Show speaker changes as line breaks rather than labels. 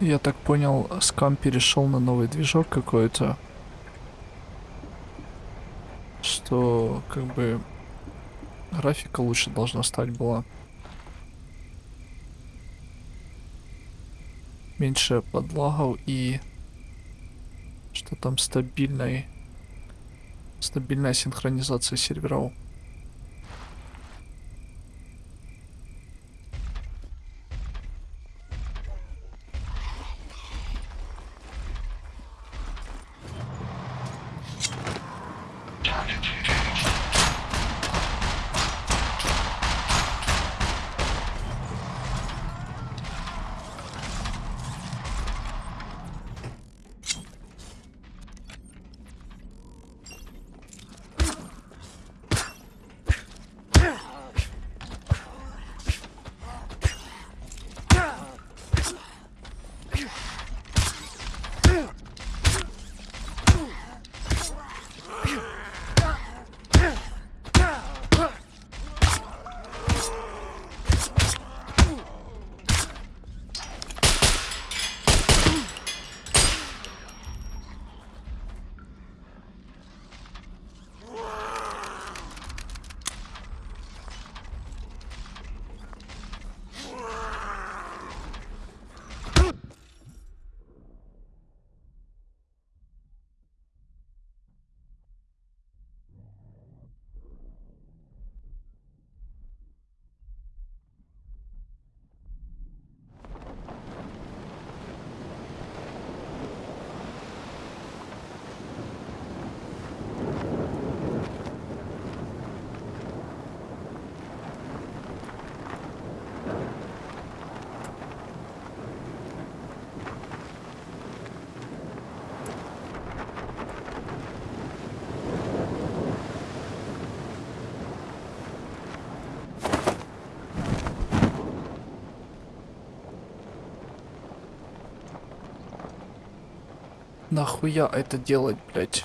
Я так понял, скам перешел на новый движок какой-то. Что как бы графика лучше должна стать была. Меньше подлагов и что там стабильной стабильная синхронизация серверов. around it. Нахуя это делать, блять?